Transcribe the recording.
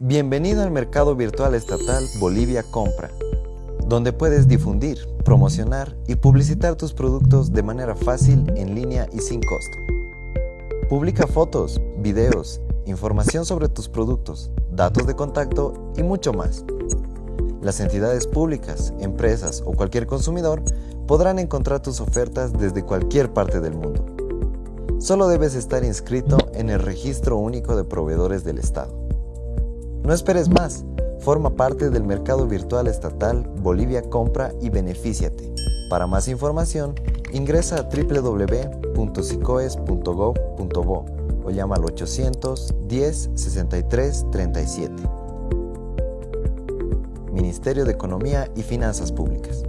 Bienvenido al mercado virtual estatal Bolivia Compra, donde puedes difundir, promocionar y publicitar tus productos de manera fácil, en línea y sin costo. Publica fotos, videos, información sobre tus productos, datos de contacto y mucho más. Las entidades públicas, empresas o cualquier consumidor podrán encontrar tus ofertas desde cualquier parte del mundo. Solo debes estar inscrito en el Registro Único de Proveedores del Estado. No esperes más. Forma parte del mercado virtual estatal Bolivia Compra y benefíciate. Para más información, ingresa a www.sicoes.gov.bo o llama al 810 63 37. Ministerio de Economía y Finanzas Públicas.